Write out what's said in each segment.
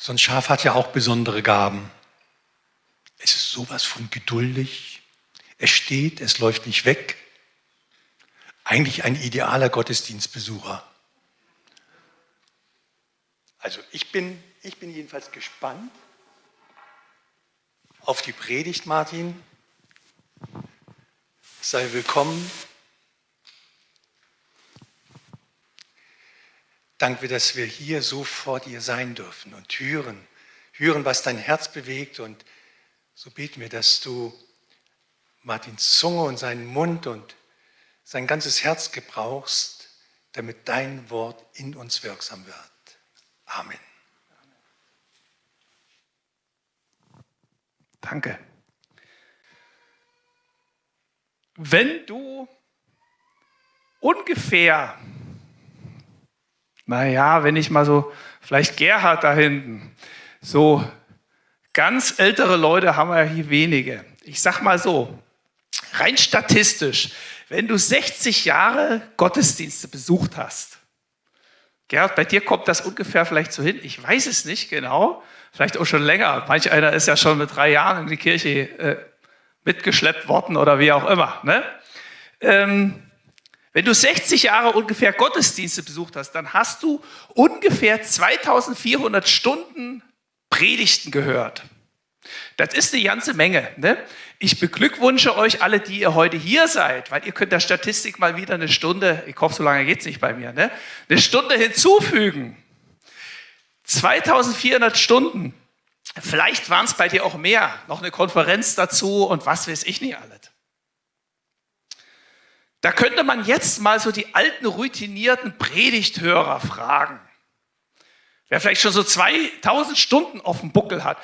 So ein Schaf hat ja auch besondere Gaben. Es ist sowas von geduldig. Es steht, es läuft nicht weg. Eigentlich ein idealer Gottesdienstbesucher. Also ich bin, ich bin jedenfalls gespannt auf die Predigt, Martin. Sei willkommen. Danke, dass wir hier so vor dir sein dürfen und hören, hören, was dein Herz bewegt. Und so beten wir, dass du Martins Zunge und seinen Mund und sein ganzes Herz gebrauchst, damit dein Wort in uns wirksam wird. Amen. Danke. Wenn du ungefähr naja, wenn ich mal so, vielleicht Gerhard da hinten, so ganz ältere Leute haben wir hier wenige. Ich sag mal so, rein statistisch, wenn du 60 Jahre Gottesdienste besucht hast, Gerhard, bei dir kommt das ungefähr vielleicht so hin, ich weiß es nicht genau, vielleicht auch schon länger. Manch einer ist ja schon mit drei Jahren in die Kirche äh, mitgeschleppt worden oder wie auch immer. Ne? Ähm, wenn du 60 Jahre ungefähr Gottesdienste besucht hast, dann hast du ungefähr 2400 Stunden Predigten gehört. Das ist eine ganze Menge. Ne? Ich beglückwünsche euch alle, die ihr heute hier seid, weil ihr könnt der Statistik mal wieder eine Stunde, ich hoffe, so lange geht es nicht bei mir, ne? eine Stunde hinzufügen. 2400 Stunden. Vielleicht waren es bei dir auch mehr. Noch eine Konferenz dazu und was weiß ich nicht alles. Da könnte man jetzt mal so die alten routinierten Predigthörer fragen. Wer vielleicht schon so 2000 Stunden auf dem Buckel hat.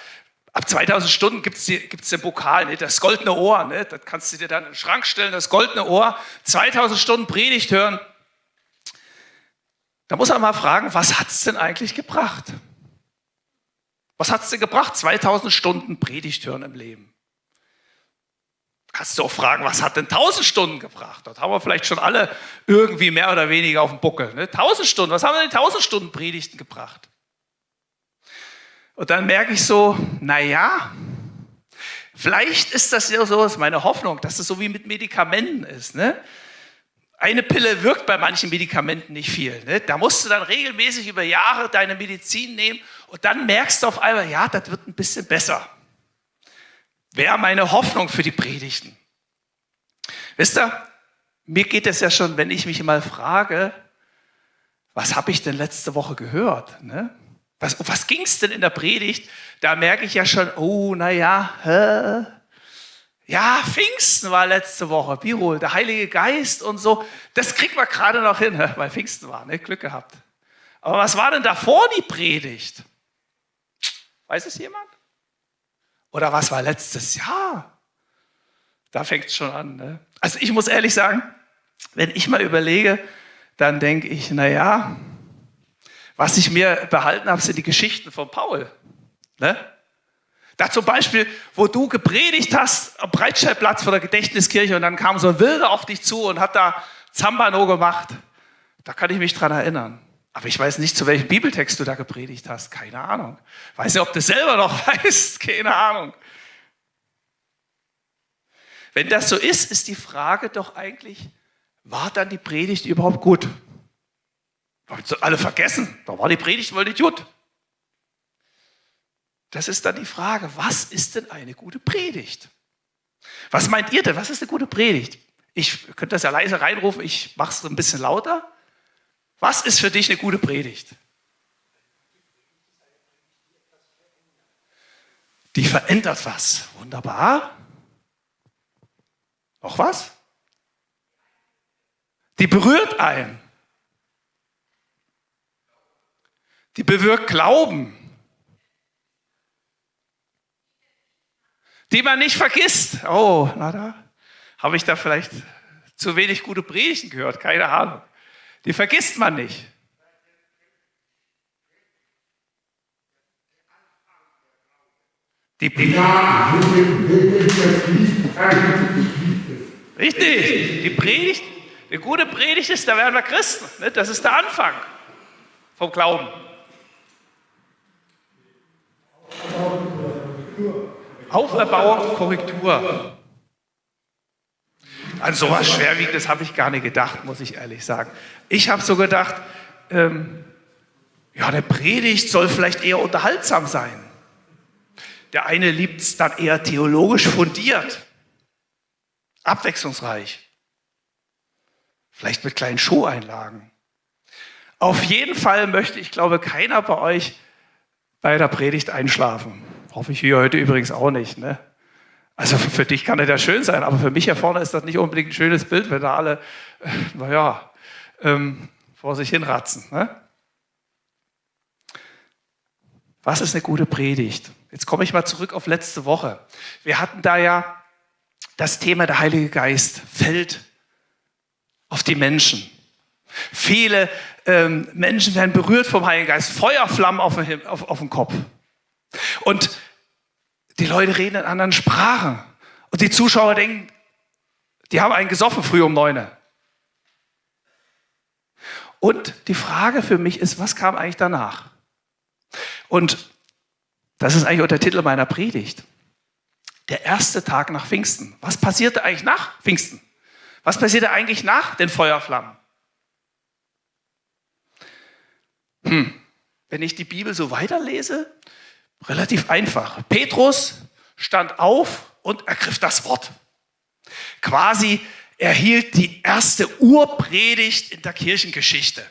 Ab 2000 Stunden gibt es den Pokal, ne? das goldene Ohr. Ne? Das kannst du dir dann in den Schrank stellen, das goldene Ohr. 2000 Stunden Predigt hören. Da muss man mal fragen, was hat es denn eigentlich gebracht? Was hat es denn gebracht, 2000 Stunden Predigt hören im Leben? Kannst du auch fragen, was hat denn 1000 Stunden gebracht? Das haben wir vielleicht schon alle irgendwie mehr oder weniger auf dem Buckel. Ne? 1000 Stunden, was haben denn die 1000 Stunden Predigten gebracht? Und dann merke ich so, naja, vielleicht ist das ja so, das ist meine Hoffnung, dass es so wie mit Medikamenten ist. Ne? Eine Pille wirkt bei manchen Medikamenten nicht viel. Ne? Da musst du dann regelmäßig über Jahre deine Medizin nehmen und dann merkst du auf einmal, ja, das wird ein bisschen besser wäre meine Hoffnung für die Predigten. Wisst ihr, mir geht es ja schon, wenn ich mich mal frage, was habe ich denn letzte Woche gehört? Ne? Was, was ging es denn in der Predigt? Da merke ich ja schon, oh, naja, hä? ja, Pfingsten war letzte Woche, Biro, der Heilige Geist und so. Das kriegt man gerade noch hin, weil Pfingsten war, ne? Glück gehabt. Aber was war denn davor die Predigt? Weiß es jemand? Oder was war letztes Jahr? Da fängt es schon an. Ne? Also ich muss ehrlich sagen, wenn ich mal überlege, dann denke ich, naja, was ich mir behalten habe, sind die Geschichten von Paul. Ne? Da zum Beispiel, wo du gepredigt hast am Breitscheidplatz vor der Gedächtniskirche und dann kam so ein Wilder auf dich zu und hat da Zambano gemacht. Da kann ich mich dran erinnern. Aber ich weiß nicht, zu welchem Bibeltext du da gepredigt hast. Keine Ahnung. Weiß nicht, ob du selber noch weißt. Keine Ahnung. Wenn das so ist, ist die Frage doch eigentlich, war dann die Predigt überhaupt gut? Haben alle vergessen. Da war die Predigt wohl nicht gut. Das ist dann die Frage, was ist denn eine gute Predigt? Was meint ihr denn? Was ist eine gute Predigt? Ich könnte das ja leise reinrufen, ich mache es ein bisschen lauter. Was ist für dich eine gute Predigt? Die verändert was. Wunderbar. Noch was? Die berührt einen. Die bewirkt Glauben. Die man nicht vergisst. Oh, na da habe ich da vielleicht zu wenig gute Predigten gehört. Keine Ahnung. Die vergisst man nicht. Die Richtig, die Predigt, eine gute Predigt ist, da werden wir Christen. Ne? Das ist der Anfang vom Glauben. Auferbauung, Korrektur. An sowas Schwerwiegendes habe ich gar nicht gedacht, muss ich ehrlich sagen. Ich habe so gedacht, ähm, ja, eine Predigt soll vielleicht eher unterhaltsam sein. Der eine liebt es dann eher theologisch fundiert, abwechslungsreich, vielleicht mit kleinen Showeinlagen. Auf jeden Fall möchte ich, glaube keiner bei euch bei der Predigt einschlafen. Hoffe ich hier heute übrigens auch nicht. Ne? Also für dich kann das ja schön sein, aber für mich hier vorne ist das nicht unbedingt ein schönes Bild, wenn da alle, äh, naja, ähm, vor sich hinratzen. Ne? Was ist eine gute Predigt? Jetzt komme ich mal zurück auf letzte Woche. Wir hatten da ja das Thema der Heilige Geist fällt auf die Menschen. Viele ähm, Menschen werden berührt vom Heiligen Geist, Feuerflammen auf, auf, auf den Kopf. Und die Leute reden in anderen Sprachen. Und die Zuschauer denken, die haben einen gesoffen früh um neun. Und die Frage für mich ist, was kam eigentlich danach? Und das ist eigentlich auch der Titel meiner Predigt. Der erste Tag nach Pfingsten. Was passierte eigentlich nach Pfingsten? Was passierte eigentlich nach den Feuerflammen? Hm. Wenn ich die Bibel so weiterlese, relativ einfach. Petrus stand auf und ergriff das Wort. Quasi erhielt die erste Urpredigt in der Kirchengeschichte.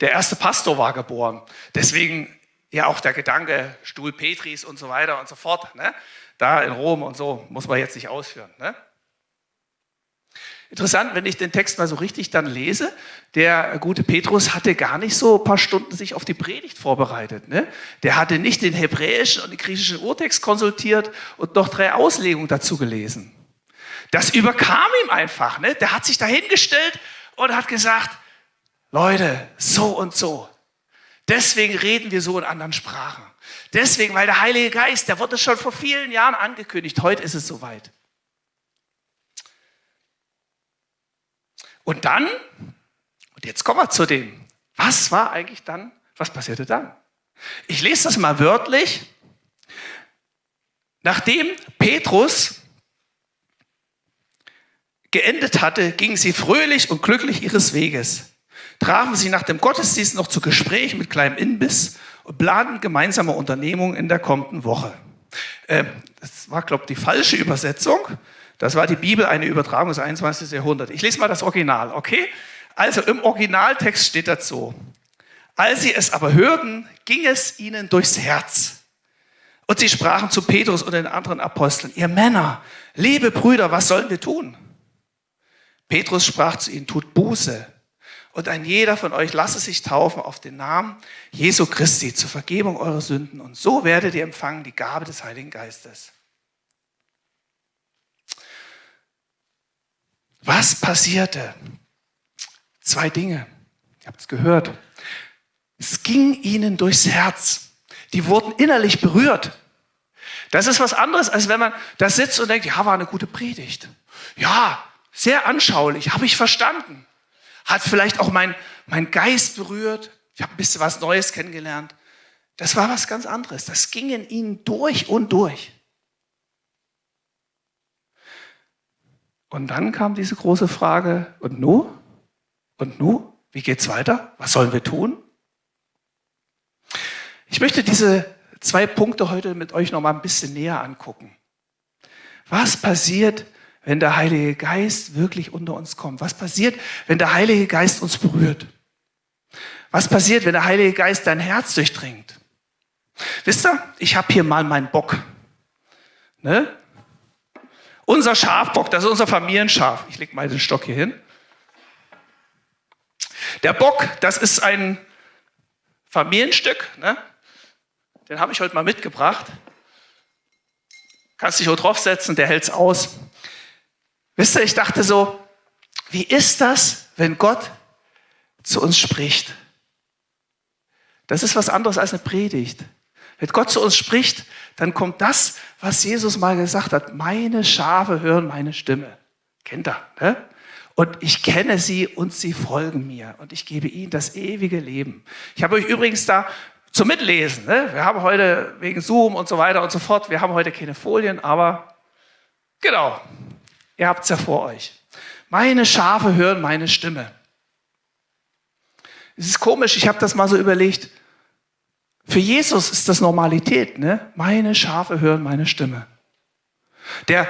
Der erste Pastor war geboren. Deswegen ja auch der Gedanke, Stuhl Petris und so weiter und so fort. Ne? Da in Rom und so, muss man jetzt nicht ausführen. Ne? Interessant, wenn ich den Text mal so richtig dann lese, der gute Petrus hatte gar nicht so ein paar Stunden sich auf die Predigt vorbereitet. Ne? Der hatte nicht den hebräischen und den griechischen Urtext konsultiert und noch drei Auslegungen dazu gelesen. Das überkam ihm einfach. Ne? Der hat sich dahingestellt und hat gesagt, Leute, so und so. Deswegen reden wir so in anderen Sprachen. Deswegen, weil der Heilige Geist, der wurde schon vor vielen Jahren angekündigt. Heute ist es soweit. Und dann, und jetzt kommen wir zu dem, was war eigentlich dann, was passierte dann? Ich lese das mal wörtlich. Nachdem Petrus geendet hatte, gingen sie fröhlich und glücklich ihres Weges, trafen sie nach dem Gottesdienst noch zu Gespräch mit kleinem Inbiss und planten gemeinsame Unternehmungen in der kommenden Woche. Äh, das war, glaube ich, die falsche Übersetzung. Das war die Bibel, eine Übertragung des 21. Jahrhunderts. Ich lese mal das Original, okay? Also im Originaltext steht dazu. Als sie es aber hörten, ging es ihnen durchs Herz. Und sie sprachen zu Petrus und den anderen Aposteln, ihr Männer, liebe Brüder, was sollen wir tun? Petrus sprach zu ihnen, tut Buße und ein jeder von euch lasse sich taufen auf den Namen Jesu Christi zur Vergebung eurer Sünden und so werdet ihr empfangen die Gabe des Heiligen Geistes. Was passierte? Zwei Dinge. Ihr habt es gehört. Es ging ihnen durchs Herz. Die wurden innerlich berührt. Das ist was anderes, als wenn man da sitzt und denkt, ja, war eine gute Predigt. Ja, sehr anschaulich, habe ich verstanden. Hat vielleicht auch mein, mein Geist berührt. Ich habe ein bisschen was Neues kennengelernt. Das war was ganz anderes. Das ging in ihnen durch und durch. Und dann kam diese große Frage, und nu? Und nu? Wie geht's weiter? Was sollen wir tun? Ich möchte diese zwei Punkte heute mit euch noch mal ein bisschen näher angucken. Was passiert, wenn der Heilige Geist wirklich unter uns kommt? Was passiert, wenn der Heilige Geist uns berührt? Was passiert, wenn der Heilige Geist dein Herz durchdringt? Wisst ihr, ich habe hier mal meinen Bock. Ne? Unser Schafbock, das ist unser Familienschaf. Ich lege mal den Stock hier hin. Der Bock, das ist ein Familienstück. Ne? Den habe ich heute mal mitgebracht. Kannst dich auch draufsetzen, der hält es aus. Wisst ihr, ich dachte so, wie ist das, wenn Gott zu uns spricht? Das ist was anderes als eine Predigt. Wenn Gott zu uns spricht, dann kommt das, was Jesus mal gesagt hat. Meine Schafe hören meine Stimme. Kennt er, ne? Und ich kenne sie und sie folgen mir und ich gebe ihnen das ewige Leben. Ich habe euch übrigens da zum Mitlesen. Ne? Wir haben heute wegen Zoom und so weiter und so fort, wir haben heute keine Folien, aber genau, ihr habt es ja vor euch. Meine Schafe hören meine Stimme. Es ist komisch, ich habe das mal so überlegt. Für Jesus ist das Normalität. Ne? Meine Schafe hören meine Stimme. Der,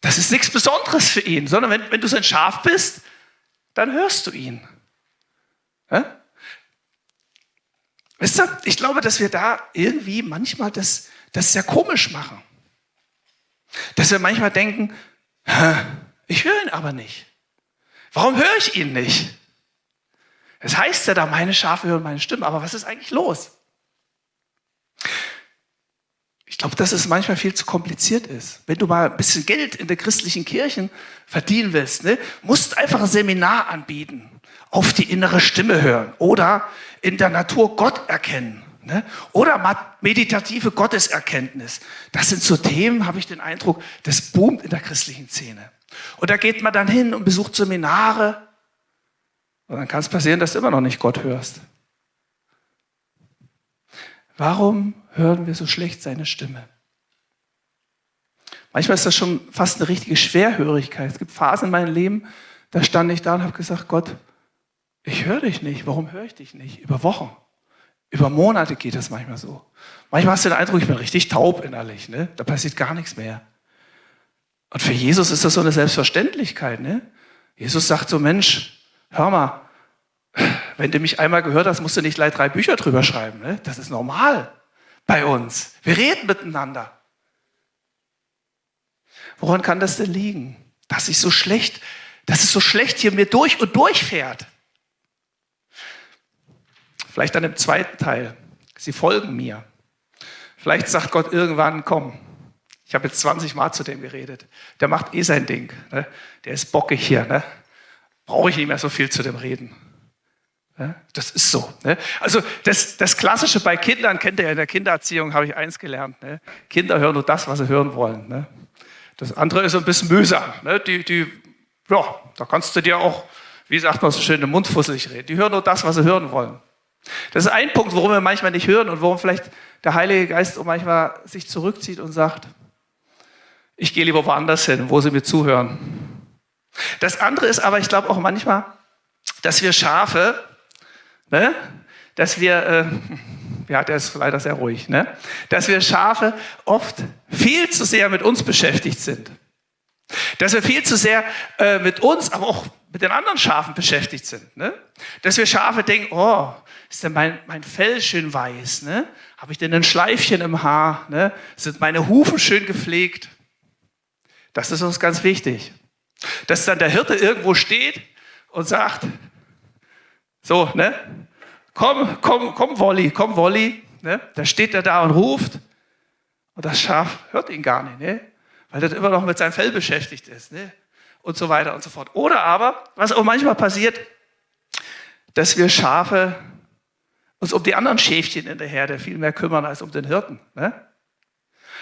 das ist nichts Besonderes für ihn, sondern wenn, wenn du sein Schaf bist, dann hörst du ihn. Ja? Wisst ihr, ich glaube, dass wir da irgendwie manchmal das, das sehr komisch machen. Dass wir manchmal denken, ich höre ihn aber nicht. Warum höre ich ihn nicht? Es heißt ja da, meine Schafe hören meine Stimme, aber was ist eigentlich los? Ich glaube, dass es manchmal viel zu kompliziert ist. Wenn du mal ein bisschen Geld in der christlichen Kirchen verdienen willst, ne, musst einfach ein Seminar anbieten, auf die innere Stimme hören oder in der Natur Gott erkennen. Ne? Oder meditative Gotteserkenntnis. Das sind so Themen, habe ich den Eindruck, das boomt in der christlichen Szene. Und da geht man dann hin und besucht Seminare. Und dann kann es passieren, dass du immer noch nicht Gott hörst. Warum hören wir so schlecht seine Stimme? Manchmal ist das schon fast eine richtige Schwerhörigkeit. Es gibt Phasen in meinem Leben, da stand ich da und habe gesagt, Gott, ich höre dich nicht. Warum höre ich dich nicht? Über Wochen, über Monate geht das manchmal so. Manchmal hast du den Eindruck, ich bin richtig taub innerlich. Ne? Da passiert gar nichts mehr. Und für Jesus ist das so eine Selbstverständlichkeit. Ne? Jesus sagt so, Mensch, hör mal, wenn du mich einmal gehört hast, musst du nicht gleich drei Bücher drüber schreiben. Ne? Das ist normal bei uns. Wir reden miteinander. Woran kann das denn liegen? Dass ich so schlecht, dass es so schlecht hier mir durch und durch fährt. Vielleicht dann im zweiten Teil. Sie folgen mir. Vielleicht sagt Gott irgendwann, komm, ich habe jetzt 20 Mal zu dem geredet. Der macht eh sein Ding. Ne? Der ist bockig hier. Ne? Brauche ich nicht mehr so viel zu dem reden. Ja, das ist so. Ne? Also das, das Klassische bei Kindern, kennt ihr ja in der Kindererziehung, habe ich eins gelernt. Ne? Kinder hören nur das, was sie hören wollen. Ne? Das andere ist ein bisschen mühsam. Ne? Die, die, ja, da kannst du dir auch, wie sagt man so schön, den Mund fusselig reden. Die hören nur das, was sie hören wollen. Das ist ein Punkt, warum wir manchmal nicht hören und warum vielleicht der Heilige Geist auch manchmal sich zurückzieht und sagt, ich gehe lieber woanders hin, wo sie mir zuhören. Das andere ist aber, ich glaube auch manchmal, dass wir Schafe ne? dass wir, äh, ja, der ist leider sehr ruhig, ne? dass wir Schafe oft viel zu sehr mit uns beschäftigt sind. Dass wir viel zu sehr äh, mit uns, aber auch mit den anderen Schafen beschäftigt sind. Ne? Dass wir Schafe denken, oh, ist denn mein, mein Fell schön weiß? Ne? Habe ich denn ein Schleifchen im Haar? Ne? Sind meine Hufe schön gepflegt? Das ist uns ganz wichtig. Dass dann der Hirte irgendwo steht und sagt, so, ne? Komm, komm, komm, Wolli, komm, Wolli. Ne? Da steht er da und ruft. Und das Schaf hört ihn gar nicht, ne? weil er immer noch mit seinem Fell beschäftigt ist. Ne? Und so weiter und so fort. Oder aber, was auch manchmal passiert, dass wir Schafe uns um die anderen Schäfchen in der Herde viel mehr kümmern als um den Hirten. Ne?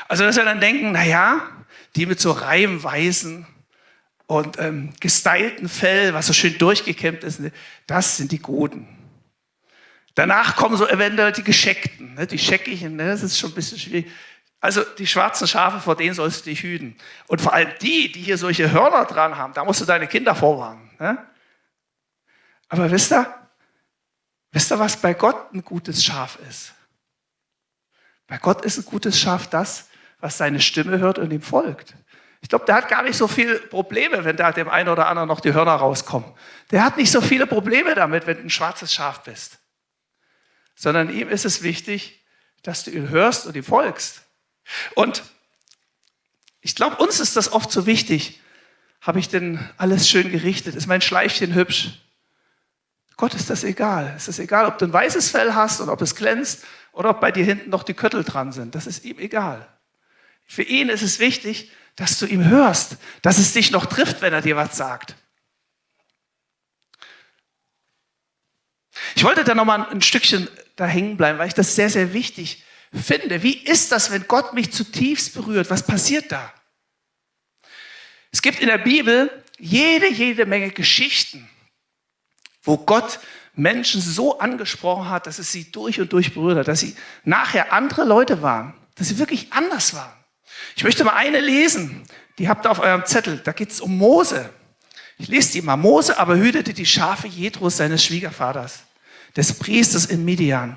Also, dass wir dann denken, naja, die mit so reimweisen und ähm, gestylten Fell, was so schön durchgekämmt ist, das sind die Guten. Danach kommen so eventuell die Gescheckten, ne, die Scheckigen, ne, das ist schon ein bisschen schwierig. Also die schwarzen Schafe, vor denen sollst du dich hüten. Und vor allem die, die hier solche Hörner dran haben, da musst du deine Kinder vorwarnen. Ne? Aber wisst ihr, wisst ihr, was bei Gott ein gutes Schaf ist? Bei Gott ist ein gutes Schaf das, was seine Stimme hört und ihm folgt. Ich glaube, der hat gar nicht so viele Probleme, wenn da dem einen oder anderen noch die Hörner rauskommen. Der hat nicht so viele Probleme damit, wenn du ein schwarzes Schaf bist. Sondern ihm ist es wichtig, dass du ihn hörst und ihm folgst. Und ich glaube, uns ist das oft so wichtig. Habe ich denn alles schön gerichtet? Ist mein Schleifchen hübsch? Gott ist das egal. Es ist egal, ob du ein weißes Fell hast und ob es glänzt oder ob bei dir hinten noch die Köttel dran sind. Das ist ihm egal. Für ihn ist es wichtig, dass du ihm hörst, dass es dich noch trifft, wenn er dir was sagt. Ich wollte da noch mal ein Stückchen da hängen bleiben, weil ich das sehr, sehr wichtig finde. Wie ist das, wenn Gott mich zutiefst berührt? Was passiert da? Es gibt in der Bibel jede, jede Menge Geschichten, wo Gott Menschen so angesprochen hat, dass es sie durch und durch berührt hat, dass sie nachher andere Leute waren, dass sie wirklich anders waren. Ich möchte mal eine lesen, die habt ihr auf eurem Zettel, da geht es um Mose. Ich lese die mal. Mose aber hütete die Schafe Jethros, seines Schwiegervaters, des Priesters in Midian.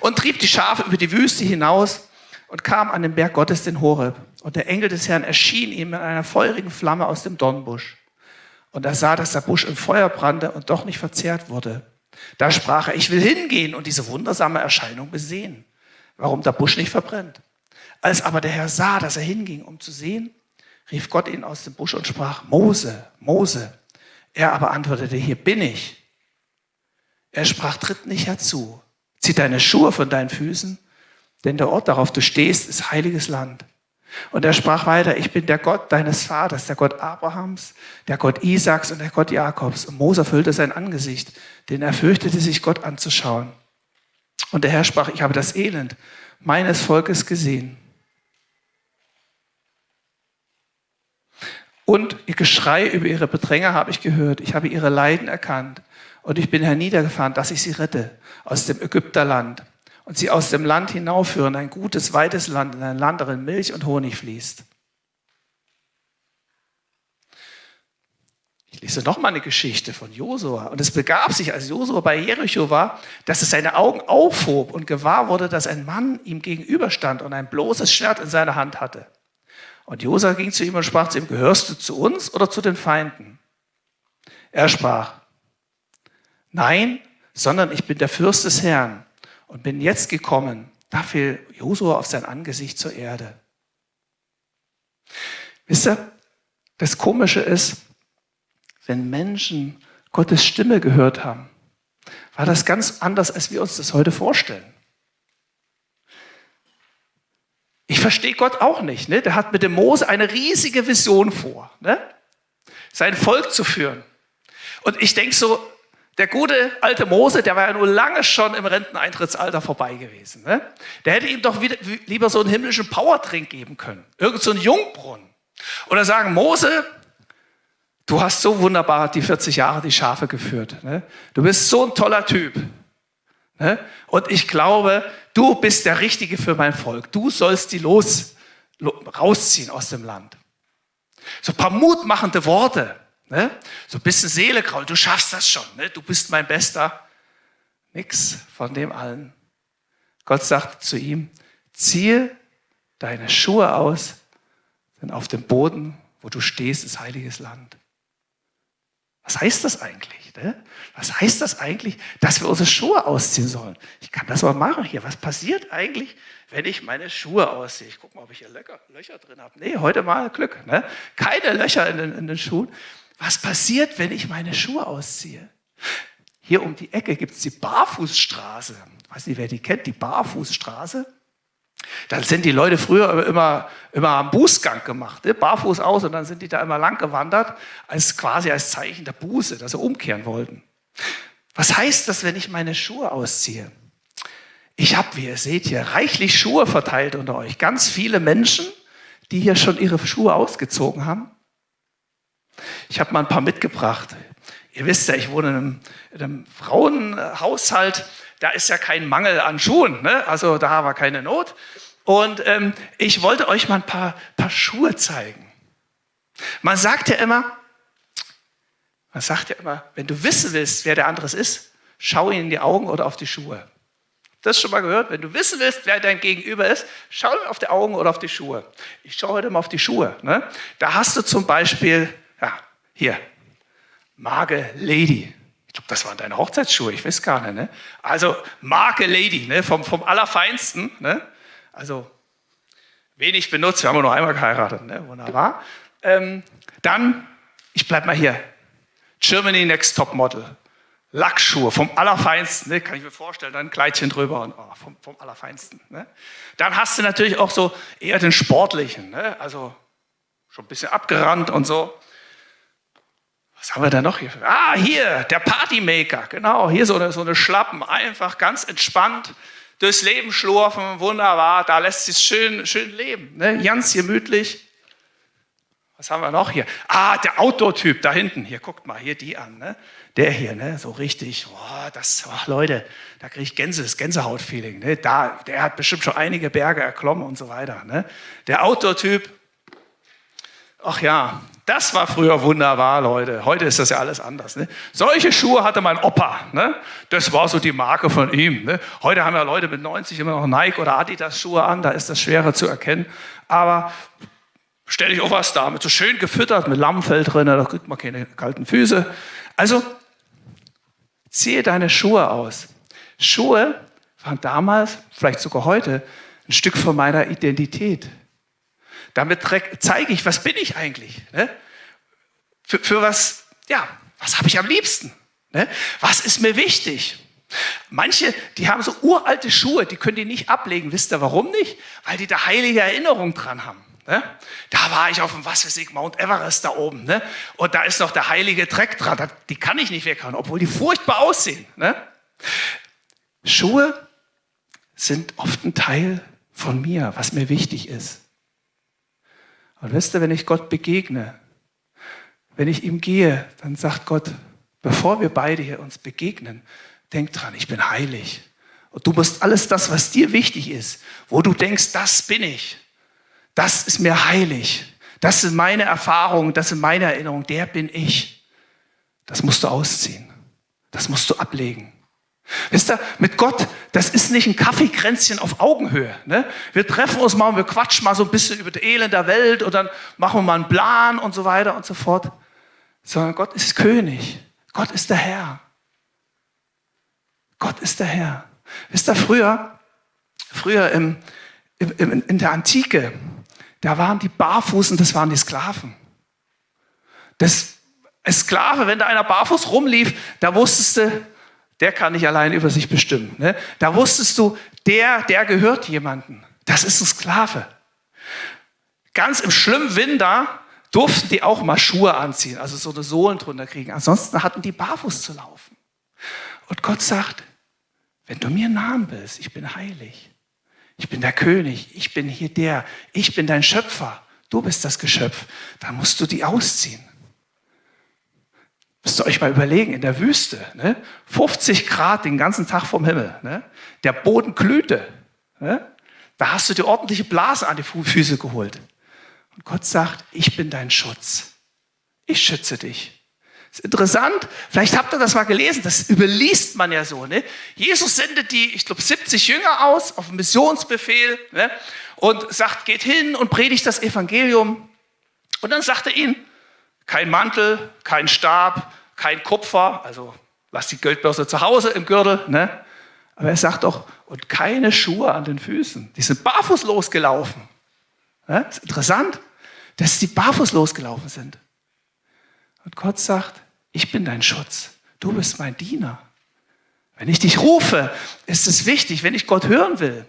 Und trieb die Schafe über die Wüste hinaus und kam an den Berg Gottes, den Horeb. Und der Engel des Herrn erschien ihm in einer feurigen Flamme aus dem Dornbusch. Und er sah, dass der Busch im Feuer brannte und doch nicht verzehrt wurde. Da sprach er, ich will hingehen und diese wundersame Erscheinung besehen, warum der Busch nicht verbrennt. Als aber der Herr sah, dass er hinging, um zu sehen, rief Gott ihn aus dem Busch und sprach, Mose, Mose. Er aber antwortete, hier bin ich. Er sprach, tritt nicht herzu, zieh deine Schuhe von deinen Füßen, denn der Ort, darauf du stehst, ist heiliges Land. Und er sprach weiter, ich bin der Gott deines Vaters, der Gott Abrahams, der Gott Isaaks und der Gott Jakobs. Und Mose füllte sein Angesicht, denn er fürchtete sich, Gott anzuschauen. Und der Herr sprach, ich habe das Elend meines Volkes gesehen. Und ihr Geschrei über ihre Bedränger habe ich gehört. Ich habe ihre Leiden erkannt. Und ich bin herniedergefahren, dass ich sie rette aus dem Ägypterland und sie aus dem Land hinaufführen, ein gutes, weites Land, in ein Land, darin Milch und Honig fließt. Ich lese nochmal eine Geschichte von Josua. Und es begab sich, als Josua bei Jericho war, dass es seine Augen aufhob und gewahr wurde, dass ein Mann ihm gegenüberstand und ein bloßes Schwert in seiner Hand hatte. Und Josua ging zu ihm und sprach zu ihm, gehörst du zu uns oder zu den Feinden? Er sprach, nein, sondern ich bin der Fürst des Herrn und bin jetzt gekommen. Da fiel Josua auf sein Angesicht zur Erde. Wisst ihr, das Komische ist, wenn Menschen Gottes Stimme gehört haben, war das ganz anders, als wir uns das heute vorstellen. Ich verstehe Gott auch nicht. Ne? Der hat mit dem Mose eine riesige Vision vor, ne? sein Volk zu führen. Und ich denke so, der gute alte Mose, der war ja nur lange schon im Renteneintrittsalter vorbei gewesen. Ne? Der hätte ihm doch wieder, lieber so einen himmlischen Powertrink geben können. Irgend so einen Jungbrunnen. Oder sagen, Mose, du hast so wunderbar die 40 Jahre die Schafe geführt. Ne? Du bist so ein toller Typ. Und ich glaube, du bist der Richtige für mein Volk. Du sollst die los, rausziehen aus dem Land. So ein paar mutmachende Worte. Ne? So ein bisschen Seele kraul, du schaffst das schon, ne? du bist mein Bester. Nix von dem allen. Gott sagt zu ihm, ziehe deine Schuhe aus, denn auf dem Boden, wo du stehst, ist heiliges Land. Was heißt das eigentlich? Ne? Was heißt das eigentlich, dass wir unsere Schuhe ausziehen sollen? Ich kann das mal machen hier. Was passiert eigentlich, wenn ich meine Schuhe ausziehe? Ich gucke mal, ob ich hier Löcher, Löcher drin habe. Nee, heute mal Glück. Ne? Keine Löcher in den, in den Schuhen. Was passiert, wenn ich meine Schuhe ausziehe? Hier um die Ecke gibt es die Barfußstraße. Ich weiß nicht, wer die kennt, die Barfußstraße. Da sind die Leute früher immer, immer am Bußgang gemacht, ne? barfuß aus und dann sind die da immer lang gewandert, als quasi als Zeichen der Buße, dass sie umkehren wollten. Was heißt das, wenn ich meine Schuhe ausziehe? Ich habe, wie ihr seht hier, reichlich Schuhe verteilt unter euch. Ganz viele Menschen, die hier schon ihre Schuhe ausgezogen haben. Ich habe mal ein paar mitgebracht. Ihr wisst ja, ich wohne in einem, in einem Frauenhaushalt. Da ist ja kein Mangel an Schuhen. Ne? Also da war keine Not. Und ähm, ich wollte euch mal ein paar, paar Schuhe zeigen. Man sagt ja immer, man sagt ja immer, wenn du wissen willst, wer der andere ist, schau ihn in die Augen oder auf die Schuhe. Das schon mal gehört? Wenn du wissen willst, wer dein Gegenüber ist, schau ihm auf die Augen oder auf die Schuhe. Ich schaue heute mal auf die Schuhe. Ne? Da hast du zum Beispiel ja, hier. Marke Lady. Ich glaube, das waren deine Hochzeitsschuhe, ich weiß gar nicht. Ne? Also Marke Lady, ne? vom, vom Allerfeinsten. Ne? Also wenig benutzt, wir haben nur einmal geheiratet. Ne? Wunderbar. Ähm, dann, ich bleibe mal hier. Germany Next Top Model. Lackschuhe vom Allerfeinsten, ne? kann ich mir vorstellen, dann ein Kleidchen drüber und oh, vom, vom Allerfeinsten. Ne? Dann hast du natürlich auch so eher den sportlichen, ne? also schon ein bisschen abgerannt und so. Was haben wir da noch hier? Ah, hier, der Partymaker. Genau, hier so eine, so eine Schlappen. Einfach ganz entspannt durchs Leben schlurfen. Wunderbar, da lässt sich schön, schön leben. Ne? Ganz gemütlich. Was haben wir noch hier? Ah, der Outdoor-Typ da hinten. Hier, guckt mal, hier die an. Ne? Der hier, ne? so richtig. Oh, das, oh, Leute, da kriege ich Gänse, das Gänsehaut-Feeling. Ne? Da, der hat bestimmt schon einige Berge erklommen und so weiter. Ne? Der Outdoor-Typ. Ach ja, das war früher wunderbar, Leute. Heute ist das ja alles anders. Ne? Solche Schuhe hatte mein Opa. Ne? Das war so die Marke von ihm. Ne? Heute haben ja Leute mit 90 immer noch Nike oder Adidas Schuhe an. Da ist das schwerer zu erkennen. Aber stelle ich auch was da, mit so schön gefüttert, mit Lammfell drin, da kriegt man keine kalten Füße. Also, ziehe deine Schuhe aus. Schuhe waren damals, vielleicht sogar heute, ein Stück von meiner Identität. Damit zeige ich, was bin ich eigentlich? Ne? Für, für, was, ja, was habe ich am liebsten? Ne? Was ist mir wichtig? Manche, die haben so uralte Schuhe, die können die nicht ablegen. Wisst ihr warum nicht? Weil die da heilige Erinnerung dran haben. Ne? Da war ich auf dem, was weiß Mount Everest da oben. Ne? Und da ist noch der heilige Dreck dran. Die kann ich nicht weghauen, obwohl die furchtbar aussehen. Ne? Schuhe sind oft ein Teil von mir, was mir wichtig ist. Und wisst ihr, wenn ich Gott begegne, wenn ich ihm gehe, dann sagt Gott, bevor wir beide hier uns begegnen, denk dran, ich bin heilig. Und du musst alles das, was dir wichtig ist, wo du denkst, das bin ich, das ist mir heilig. Das sind meine Erfahrungen, das sind meine Erinnerungen, der bin ich. Das musst du ausziehen. Das musst du ablegen. Wisst ihr, mit Gott, das ist nicht ein Kaffeekränzchen auf Augenhöhe. Ne? Wir treffen uns mal und wir quatschen mal so ein bisschen über die Elend der Welt und dann machen wir mal einen Plan und so weiter und so fort. Sondern Gott ist König. Gott ist der Herr. Gott ist der Herr. Wisst ihr, früher, früher im, im, in der Antike, da waren die barfuß und das waren die Sklaven. Das Sklave, wenn da einer barfuß rumlief, da wusstest du, der kann nicht allein über sich bestimmen. Ne? Da wusstest du, der, der gehört jemandem. Das ist ein Sklave. Ganz im schlimmen Winter durften die auch mal Schuhe anziehen, also so eine Sohlen drunter kriegen. Ansonsten hatten die barfuß zu laufen. Und Gott sagt, wenn du mir nahen willst, ich bin heilig. Ich bin der König, ich bin hier der, ich bin dein Schöpfer, du bist das Geschöpf. Dann musst du die ausziehen. Müsst ihr euch mal überlegen, in der Wüste, ne? 50 Grad den ganzen Tag vom Himmel, ne? der Boden glühte. Ne? Da hast du dir ordentliche Blase an die Füße geholt. Und Gott sagt, ich bin dein Schutz. Ich schütze dich. Ist interessant, vielleicht habt ihr das mal gelesen, das überliest man ja so. Ne? Jesus sendet die, ich glaube, 70 Jünger aus auf Missionsbefehl ne? und sagt, geht hin und predigt das Evangelium. Und dann sagt er ihnen, kein Mantel, kein Stab, kein Kupfer, also lass die Geldbörse zu Hause im Gürtel. Ne? Aber er sagt doch, und keine Schuhe an den Füßen. Die sind barfuß losgelaufen. Ne? Ist interessant, dass die barfuß losgelaufen sind. Und Gott sagt, ich bin dein Schutz. Du bist mein Diener. Wenn ich dich rufe, ist es wichtig, wenn ich Gott hören will,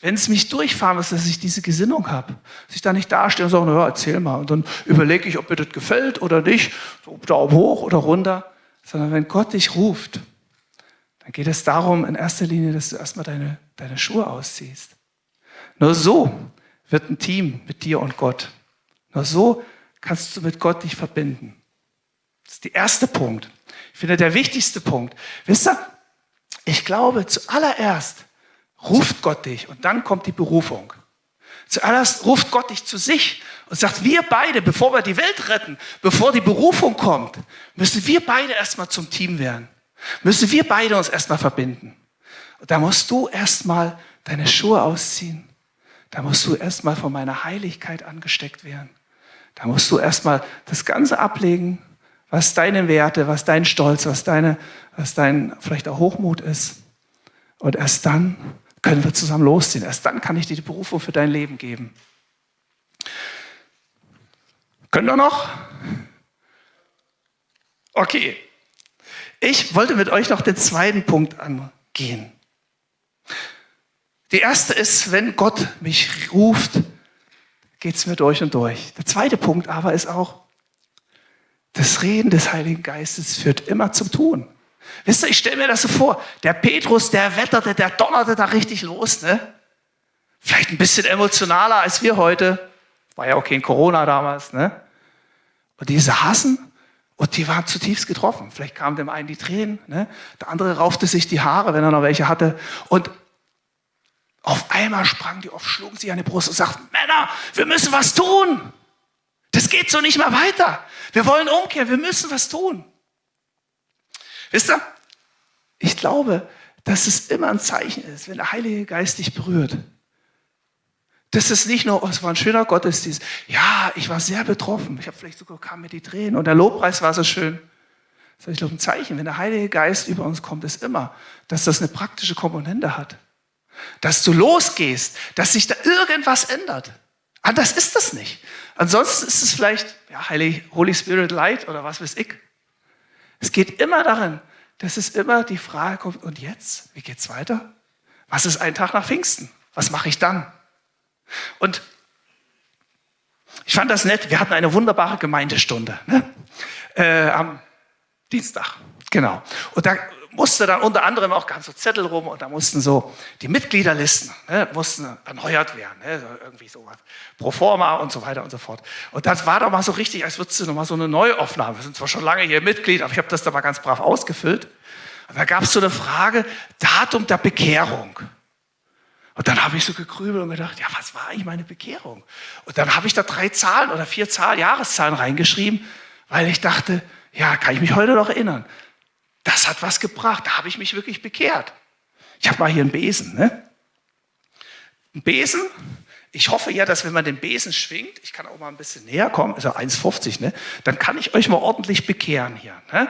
wenn es mich durchfahren muss, dass ich diese Gesinnung habe. Dass ich da nicht dastehe und sage, naja, erzähl mal. Und dann überlege ich, ob mir das gefällt oder nicht, so Daumen hoch oder runter. Sondern wenn Gott dich ruft, dann geht es darum, in erster Linie, dass du erstmal deine, deine Schuhe ausziehst. Nur so wird ein Team mit dir und Gott. Nur so kannst du mit Gott dich verbinden. Das ist der erste Punkt. Ich finde, der wichtigste Punkt. Wisst ihr, ich glaube, zuallererst ruft Gott dich und dann kommt die Berufung. Zuallererst ruft Gott dich zu sich und sagt, wir beide, bevor wir die Welt retten, bevor die Berufung kommt, müssen wir beide erstmal zum Team werden. Müssen wir beide uns erstmal verbinden. Und da musst du erstmal deine Schuhe ausziehen. Da musst du erstmal von meiner Heiligkeit angesteckt werden. Da musst du erstmal das Ganze ablegen was deine Werte, was dein Stolz, was, deine, was dein vielleicht auch Hochmut ist. Und erst dann können wir zusammen losziehen. Erst dann kann ich dir die Berufung für dein Leben geben. Können wir noch? Okay. Ich wollte mit euch noch den zweiten Punkt angehen. Die erste ist, wenn Gott mich ruft, geht es mir durch und durch. Der zweite Punkt aber ist auch, das Reden des Heiligen Geistes führt immer zum Tun. Wisst ihr, ich stelle mir das so vor, der Petrus, der wetterte, der donnerte da richtig los, ne? Vielleicht ein bisschen emotionaler als wir heute. War ja auch kein Corona damals, ne? Und die saßen und die waren zutiefst getroffen. Vielleicht kamen dem einen die Tränen, ne? der andere raufte sich die Haare, wenn er noch welche hatte. Und auf einmal sprangen die auf, schlugen sich an die Brust und sagten, Männer, wir müssen was tun. Das geht so nicht mehr weiter. Wir wollen umkehren, wir müssen was tun. Wisst ihr, ich glaube, dass es immer ein Zeichen ist, wenn der Heilige Geist dich berührt. Das ist nicht nur, oh, es war ein schöner Gottesdienst. Ja, ich war sehr betroffen. Ich habe vielleicht sogar kam mir die Tränen und der Lobpreis war so schön. Das ist, ich glaube, ein Zeichen, wenn der Heilige Geist über uns kommt, ist immer, dass das eine praktische Komponente hat. Dass du losgehst, dass sich da irgendwas ändert. Anders ist das nicht. Ansonsten ist es vielleicht ja, Holy Spirit Light oder was weiß ich. Es geht immer darin, dass es immer die Frage kommt, und jetzt? Wie geht's weiter? Was ist ein Tag nach Pfingsten? Was mache ich dann? Und ich fand das nett. Wir hatten eine wunderbare Gemeindestunde ne? äh, am Dienstag. Genau. Und da musste dann unter anderem auch ganz so Zettel rum und da mussten so die Mitgliederlisten ne, mussten erneuert werden, ne, irgendwie so pro forma und so weiter und so fort. Und das war doch mal so richtig, als würdest du noch mal so eine Neuaufnahme. Wir sind zwar schon lange hier Mitglied, aber ich habe das da mal ganz brav ausgefüllt. Und da gab es so eine Frage, Datum der Bekehrung. Und dann habe ich so gegrübelt und gedacht, ja, was war eigentlich meine Bekehrung? Und dann habe ich da drei Zahlen oder vier Zahlen, Jahreszahlen reingeschrieben, weil ich dachte, ja, kann ich mich heute noch erinnern. Das hat was gebracht. Da habe ich mich wirklich bekehrt. Ich habe mal hier einen Besen. Ne? Ein Besen. Ich hoffe ja, dass wenn man den Besen schwingt, ich kann auch mal ein bisschen näher kommen, ist ja 1,50, ne? dann kann ich euch mal ordentlich bekehren hier. Ne?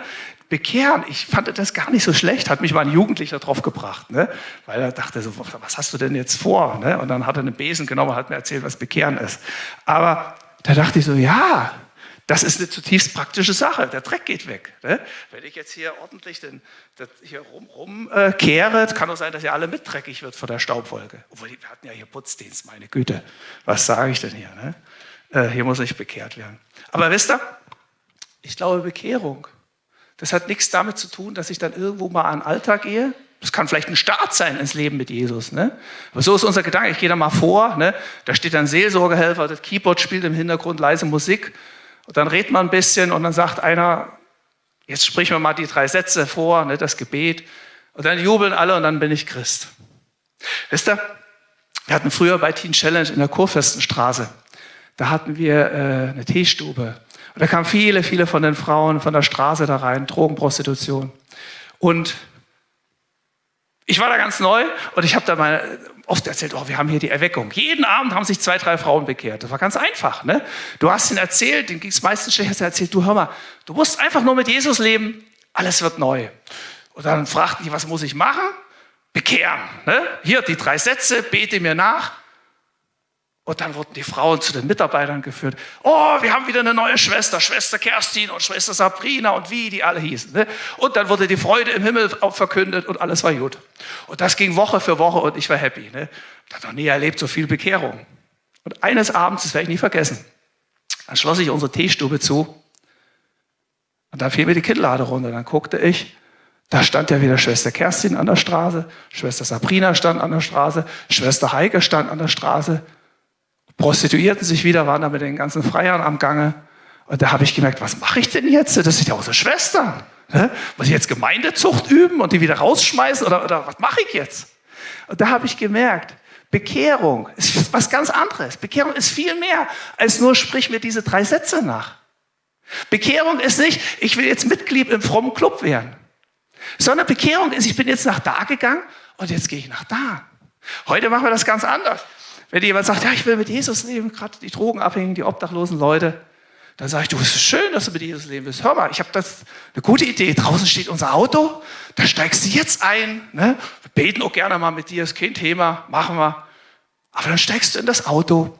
Bekehren, ich fand das gar nicht so schlecht, hat mich mal ein Jugendlicher drauf gebracht, ne? weil er dachte so, was hast du denn jetzt vor? Ne? Und dann hat er einen Besen genommen und hat mir erzählt, was Bekehren ist. Aber da dachte ich so, ja, das ist eine zutiefst praktische Sache. Der Dreck geht weg. Ne? Wenn ich jetzt hier ordentlich den, hier rum, rum äh, kann auch sein, dass ihr alle mit dreckig wird von der Staubwolke. Obwohl, wir hatten ja hier Putzdienst, meine Güte. Was sage ich denn hier? Ne? Äh, hier muss ich bekehrt werden. Aber wisst ihr, ich glaube, Bekehrung, das hat nichts damit zu tun, dass ich dann irgendwo mal an den Alltag gehe. Das kann vielleicht ein Start sein ins Leben mit Jesus. Ne? Aber so ist unser Gedanke. Ich gehe da mal vor. Ne? Da steht ein Seelsorgehelfer, das Keyboard spielt im Hintergrund leise Musik. Und dann redet man ein bisschen und dann sagt einer, jetzt sprechen wir mal die drei Sätze vor, ne, das Gebet. Und dann jubeln alle und dann bin ich Christ. Wisst ihr, wir hatten früher bei Teen Challenge in der Kurfürstenstraße, da hatten wir äh, eine Teestube. Und da kamen viele, viele von den Frauen von der Straße da rein, Drogenprostitution. Und ich war da ganz neu und ich habe da mal oft erzählt, oh, wir haben hier die Erweckung. Jeden Abend haben sich zwei, drei Frauen bekehrt. Das war ganz einfach. Ne? Du hast ihnen erzählt, denen ging es meistens schlecht, hast erzählt, du hör mal, du musst einfach nur mit Jesus leben, alles wird neu. Und dann fragten die, was muss ich machen? Bekehren. Ne? Hier die drei Sätze, bete mir nach. Und dann wurden die Frauen zu den Mitarbeitern geführt. Oh, wir haben wieder eine neue Schwester, Schwester Kerstin und Schwester Sabrina und wie die alle hießen. Ne? Und dann wurde die Freude im Himmel verkündet und alles war gut. Und das ging Woche für Woche und ich war happy. Ne? Ich habe noch nie erlebt, so viel Bekehrung. Und eines Abends, das werde ich nie vergessen, dann schloss ich unsere Teestube zu und da fiel mir die Kinnlade runter. Dann guckte ich, da stand ja wieder Schwester Kerstin an der Straße, Schwester Sabrina stand an der Straße, Schwester Heike stand an der Straße prostituierten sich wieder, waren da mit den ganzen Freiern am Gange. Und da habe ich gemerkt, was mache ich denn jetzt? Das sind ja unsere Schwestern. Ne? Muss ich jetzt Gemeindezucht üben und die wieder rausschmeißen? Oder, oder was mache ich jetzt? Und da habe ich gemerkt, Bekehrung ist was ganz anderes. Bekehrung ist viel mehr als nur sprich mir diese drei Sätze nach. Bekehrung ist nicht, ich will jetzt Mitglied im frommen Club werden. Sondern Bekehrung ist, ich bin jetzt nach da gegangen und jetzt gehe ich nach da. Heute machen wir das ganz anders. Wenn jemand sagt, ja, ich will mit Jesus leben, gerade die Drogenabhängigen, die obdachlosen Leute, dann sage ich, du, es ist schön, dass du mit Jesus leben willst. Hör mal, ich habe das eine gute Idee. Draußen steht unser Auto, da steigst du jetzt ein. Ne? Wir beten auch gerne mal mit dir, ist kein Thema, machen wir. Aber dann steigst du in das Auto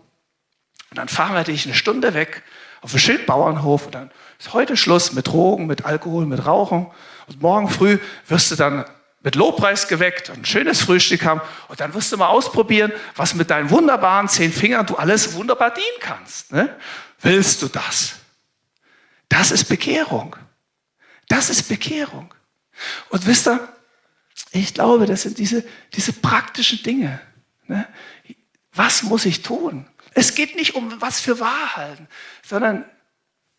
und dann fahren wir dich eine Stunde weg auf einen schönen Bauernhof und dann ist heute Schluss mit Drogen, mit Alkohol, mit Rauchen. Und morgen früh wirst du dann mit Lobpreis geweckt, ein schönes Frühstück haben und dann wirst du mal ausprobieren, was mit deinen wunderbaren zehn Fingern du alles wunderbar dienen kannst. Ne? Willst du das? Das ist Bekehrung. Das ist Bekehrung. Und wisst ihr, ich glaube, das sind diese, diese praktischen Dinge. Ne? Was muss ich tun? Es geht nicht um was für wahr halten, sondern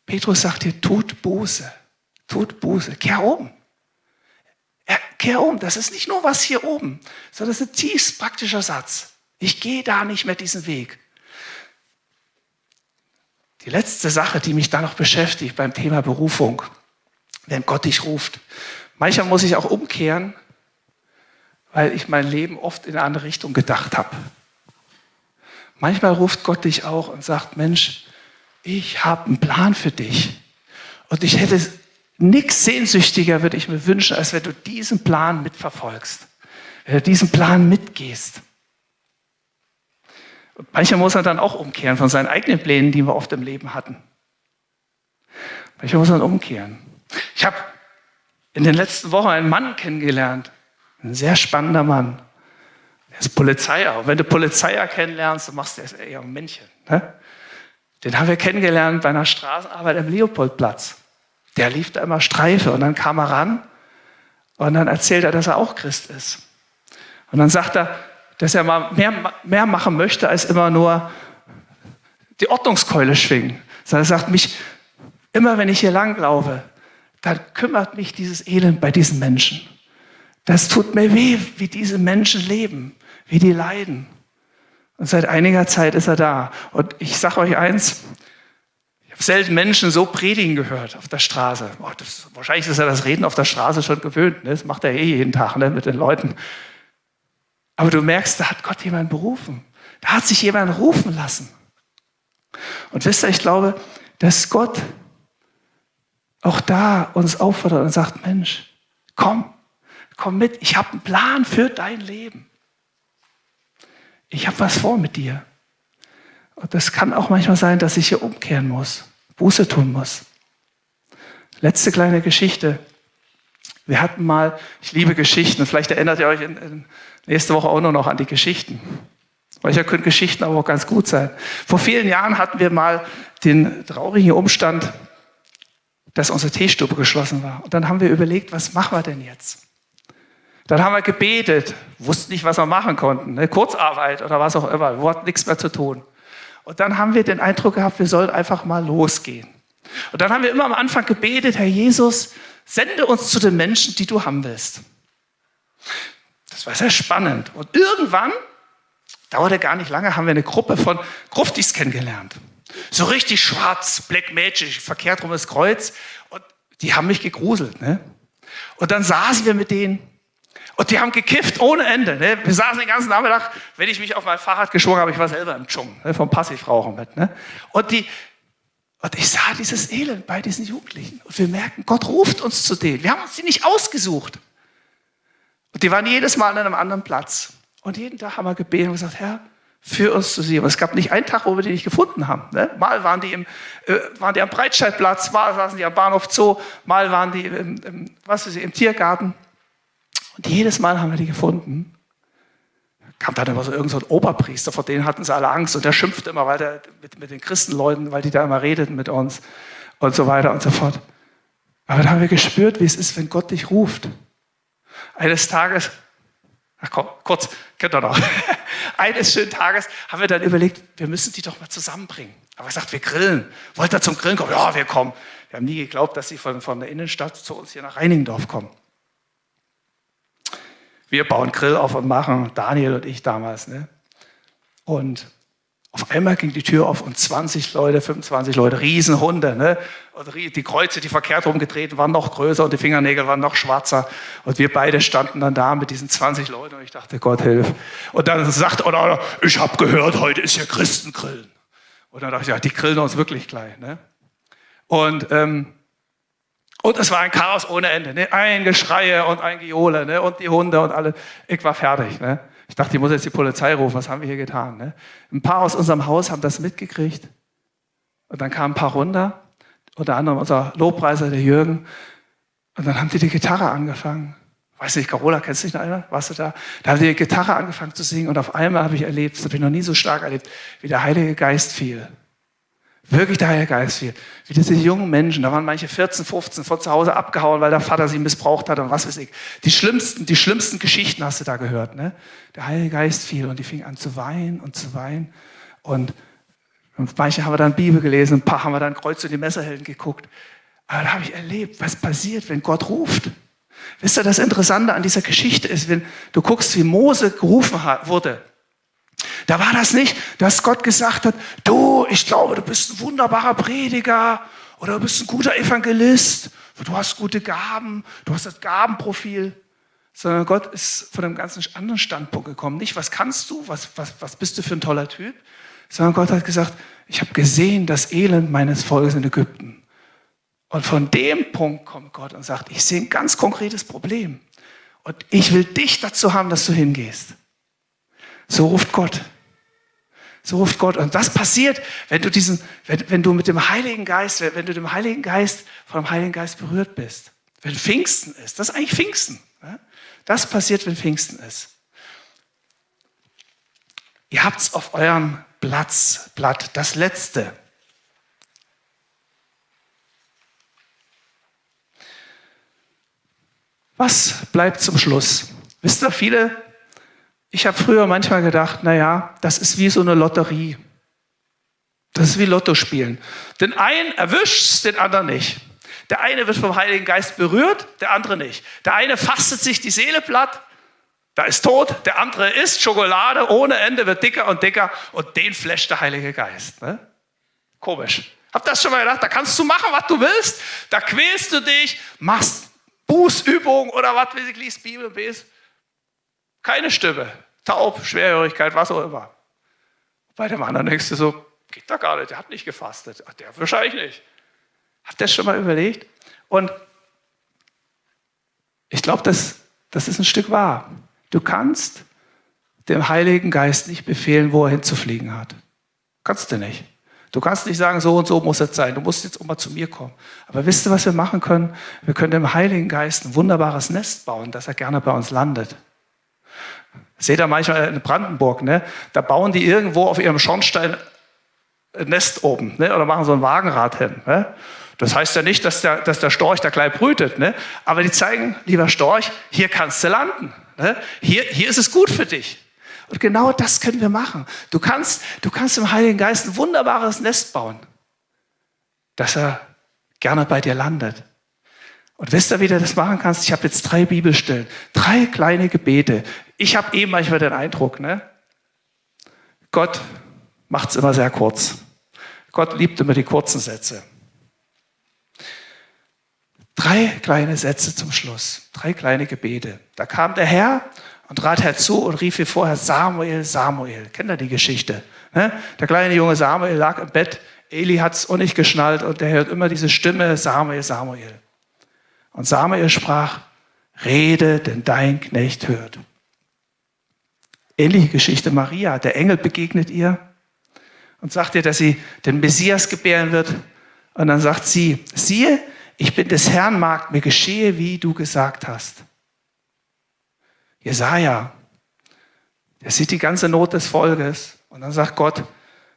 Petrus sagt hier, tut Buße, tut Buße, kehr um. Kehr um, das ist nicht nur was hier oben, sondern das ist ein tiefst praktischer Satz. Ich gehe da nicht mehr diesen Weg. Die letzte Sache, die mich da noch beschäftigt beim Thema Berufung, wenn Gott dich ruft. Manchmal muss ich auch umkehren, weil ich mein Leben oft in eine andere Richtung gedacht habe. Manchmal ruft Gott dich auch und sagt, Mensch, ich habe einen Plan für dich. Und ich hätte nichts sehnsüchtiger, würde ich mir wünschen, als wenn du diesen Plan mitverfolgst, wenn du diesen Plan mitgehst. Und manchmal muss er dann auch umkehren von seinen eigenen Plänen, die wir oft im Leben hatten. Manchmal muss er umkehren. Ich habe in den letzten Wochen einen Mann kennengelernt, ein sehr spannender Mann. Er ist Polizeier. Und wenn du Polizeier kennenlernst, dann machst du das eher ein Männchen. Ne? Den haben wir kennengelernt bei einer Straßenarbeit am Leopoldplatz. Der lief da immer Streife und dann kam er ran und dann erzählt er, dass er auch Christ ist. Und dann sagt er, dass er mal mehr, mehr machen möchte, als immer nur die Ordnungskeule schwingen. Sondern er sagt, mich, immer wenn ich hier langlaufe, dann kümmert mich dieses Elend bei diesen Menschen. Das tut mir weh, wie diese Menschen leben, wie die leiden. Und seit einiger Zeit ist er da. Und ich sage euch eins, selten Menschen so predigen gehört auf der Straße. Oh, das, wahrscheinlich ist er das Reden auf der Straße schon gewöhnt. Ne? Das macht er eh jeden Tag ne? mit den Leuten. Aber du merkst, da hat Gott jemanden berufen. Da hat sich jemand rufen lassen. Und wisst ihr, ich glaube, dass Gott auch da uns auffordert und sagt, Mensch, komm, komm mit, ich habe einen Plan für dein Leben. Ich habe was vor mit dir. Und das kann auch manchmal sein, dass ich hier umkehren muss, Buße tun muss. Letzte kleine Geschichte. Wir hatten mal, ich liebe Geschichten, vielleicht erinnert ihr euch in, in nächste Woche auch nur noch an die Geschichten. Manchmal können Geschichten aber auch ganz gut sein. Vor vielen Jahren hatten wir mal den traurigen Umstand, dass unsere Teestube geschlossen war. Und dann haben wir überlegt, was machen wir denn jetzt? Dann haben wir gebetet, wussten nicht, was wir machen konnten, ne? Kurzarbeit oder was auch immer, wir hatten nichts mehr zu tun. Und dann haben wir den Eindruck gehabt, wir sollen einfach mal losgehen. Und dann haben wir immer am Anfang gebetet, Herr Jesus, sende uns zu den Menschen, die du haben willst. Das war sehr spannend. Und irgendwann, dauerte gar nicht lange, haben wir eine Gruppe von Gruftis kennengelernt. So richtig schwarz, Black Magic, verkehrt rum das Kreuz. Und die haben mich gegruselt. Ne? Und dann saßen wir mit denen und die haben gekifft ohne Ende. Ne? Wir saßen den ganzen Nachmittag, wenn ich mich auf mein Fahrrad geschwungen habe, ich war selber im Dschungel, ne? vom Passivrauchen mit. Ne? Und, die, und ich sah dieses Elend bei diesen Jugendlichen. Und wir merken, Gott ruft uns zu denen. Wir haben uns die nicht ausgesucht. Und die waren jedes Mal an einem anderen Platz. Und jeden Tag haben wir gebetet und gesagt, Herr, für uns zu sehen. Und es gab nicht einen Tag, wo wir die nicht gefunden haben. Ne? Mal waren die, im, äh, waren die am Breitscheidplatz, mal saßen die am Bahnhof Zoo, mal waren die im, im, was ist, im Tiergarten. Und jedes Mal haben wir die gefunden. Kam dann immer so irgendein so Oberpriester, vor denen hatten sie alle Angst. Und der schimpfte immer weil der, mit, mit den Christenleuten, weil die da immer redeten mit uns und so weiter und so fort. Aber dann haben wir gespürt, wie es ist, wenn Gott dich ruft. Eines Tages Ach komm, kurz, kennt ihr noch. Eines schönen Tages haben wir dann überlegt, wir müssen die doch mal zusammenbringen. Aber er sagt, wir grillen. Wollt ihr zum Grillen kommen? Ja, wir kommen. Wir haben nie geglaubt, dass sie von, von der Innenstadt zu uns hier nach Reinigendorf kommen. Wir bauen Grill auf und machen, Daniel und ich damals. Ne? Und auf einmal ging die Tür auf und 20 Leute, 25 Leute, Riesenhunde. Ne? Und die Kreuze, die verkehrt rumgedreht waren noch größer und die Fingernägel waren noch schwarzer. Und wir beide standen dann da mit diesen 20 Leuten und ich dachte, Gott hilf. Und dann sagt einer, ich habe gehört, heute ist hier Christengrillen. Und dann dachte ich, ja, die grillen uns wirklich gleich. Ne? Und, ähm, und es war ein Chaos ohne Ende. Ne? Ein Geschreie und ein Gejohle ne? und die Hunde und alle. Ich war fertig. Ne? Ich dachte, ich muss jetzt die Polizei rufen, was haben wir hier getan? Ne? Ein paar aus unserem Haus haben das mitgekriegt. Und dann kamen ein paar runter, unter anderem unser Lobpreiser, der Jürgen. Und dann haben die die Gitarre angefangen. Weiß nicht, Carola, kennst du dich noch einer? Warst du da? Da haben die die Gitarre angefangen zu singen und auf einmal habe ich erlebt, das habe ich noch nie so stark erlebt, wie der Heilige Geist fiel. Wirklich der Heilige Geist fiel. Wie diese jungen Menschen, da waren manche 14, 15 von zu Hause abgehauen, weil der Vater sie missbraucht hat und was weiß ich. Die schlimmsten, die schlimmsten Geschichten hast du da gehört. Ne? Der Heilige Geist fiel und die fing an zu weinen und zu weinen. Und manche haben wir dann Bibel gelesen, ein paar haben wir dann Kreuz und die Messerhelden geguckt. Aber da habe ich erlebt, was passiert, wenn Gott ruft. Wisst ihr, das Interessante an dieser Geschichte ist, wenn du guckst, wie Mose gerufen wurde. Da war das nicht, dass Gott gesagt hat, du, ich glaube, du bist ein wunderbarer Prediger oder du bist ein guter Evangelist, du hast gute Gaben, du hast das Gabenprofil, sondern Gott ist von einem ganz anderen Standpunkt gekommen. Nicht, was kannst du, was, was, was bist du für ein toller Typ, sondern Gott hat gesagt, ich habe gesehen das Elend meines Volkes in Ägypten. Und von dem Punkt kommt Gott und sagt, ich sehe ein ganz konkretes Problem. Und ich will dich dazu haben, dass du hingehst. So ruft Gott. So ruft Gott. Und das passiert, wenn du diesen, wenn, wenn du mit dem Heiligen Geist, wenn du dem Heiligen Geist, vom Heiligen Geist berührt bist. Wenn Pfingsten ist. Das ist eigentlich Pfingsten. Das passiert, wenn Pfingsten ist. Ihr habt es auf eurem Platz, Blatt, das letzte. Was bleibt zum Schluss? Wisst ihr, viele, ich habe früher manchmal gedacht, naja, das ist wie so eine Lotterie. Das ist wie Lotto spielen. Den einen erwischt den anderen nicht. Der eine wird vom Heiligen Geist berührt, der andere nicht. Der eine fastet sich die Seele platt, da ist tot, der andere isst Schokolade ohne Ende, wird dicker und dicker und den flasht der Heilige Geist. Ne? Komisch. Ihr das schon mal gedacht? Da kannst du machen, was du willst. Da quälst du dich, machst Bußübung oder was weiß ich, liest Bibel, bes. Keine Stimme, taub, Schwerhörigkeit, was auch immer. Bei dem anderen denkst du so, geht da gar nicht, der hat nicht gefastet. Ach, der wahrscheinlich nicht. Habt ihr das schon mal überlegt? Und ich glaube, das, das ist ein Stück wahr. Du kannst dem Heiligen Geist nicht befehlen, wo er hinzufliegen hat. Kannst du nicht. Du kannst nicht sagen, so und so muss es sein. Du musst jetzt auch mal zu mir kommen. Aber wisst ihr, was wir machen können? Wir können dem Heiligen Geist ein wunderbares Nest bauen, dass er gerne bei uns landet. Seht ihr manchmal in Brandenburg, ne? da bauen die irgendwo auf ihrem Schornstein ein Nest oben ne? oder machen so ein Wagenrad hin. Ne? Das heißt ja nicht, dass der, dass der Storch da gleich brütet, ne? aber die zeigen, lieber Storch, hier kannst du landen. Ne? Hier, hier ist es gut für dich. Und genau das können wir machen. Du kannst, du kannst im Heiligen Geist ein wunderbares Nest bauen, dass er gerne bei dir landet. Und wisst ihr, wie du das machen kannst? Ich habe jetzt drei Bibelstellen, drei kleine Gebete. Ich habe eben manchmal den Eindruck, ne? Gott macht es immer sehr kurz. Gott liebt immer die kurzen Sätze. Drei kleine Sätze zum Schluss, drei kleine Gebete. Da kam der Herr und trat herzu und rief wie vorher, Samuel, Samuel. Kennt ihr die Geschichte? Ne? Der kleine junge Samuel lag im Bett, Eli hat es auch nicht geschnallt und er hört immer diese Stimme, Samuel, Samuel. Und Samuel sprach, rede, denn dein Knecht hört. Ähnliche Geschichte Maria, der Engel begegnet ihr und sagt ihr, dass sie den Messias gebären wird. Und dann sagt sie, siehe, ich bin des Herrn Magd, mir geschehe, wie du gesagt hast. Jesaja, der sieht die ganze Not des Volkes und dann sagt Gott,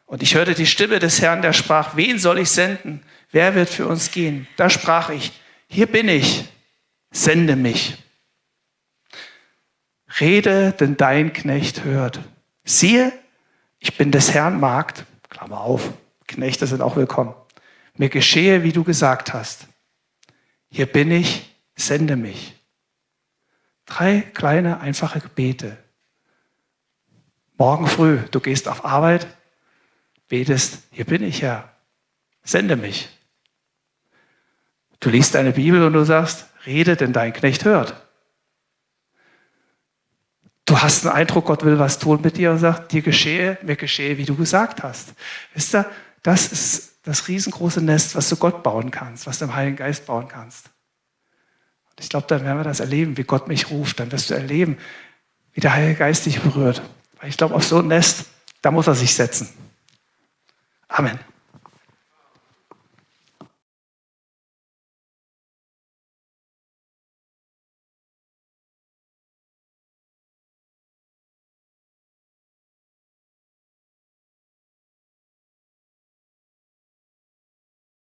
und ich hörte die Stimme des Herrn, der sprach, wen soll ich senden? Wer wird für uns gehen? Da sprach ich, hier bin ich, sende mich. Rede, denn dein Knecht hört. Siehe, ich bin des Herrn Magd, Klammer auf, Knechte sind auch willkommen. Mir geschehe, wie du gesagt hast. Hier bin ich, sende mich. Drei kleine, einfache Gebete. Morgen früh, du gehst auf Arbeit, betest, hier bin ich Herr, sende mich. Du liest deine Bibel und du sagst, rede, denn dein Knecht hört. Du hast einen Eindruck, Gott will was tun mit dir und sagt, dir geschehe, mir geschehe, wie du gesagt hast. Wisst ihr, das ist das riesengroße Nest, was du Gott bauen kannst, was du im Heiligen Geist bauen kannst. Ich glaube, dann werden wir das erleben, wie Gott mich ruft. Dann wirst du erleben, wie der Heilige Geist dich berührt. Weil ich glaube, auf so ein Nest, da muss er sich setzen. Amen.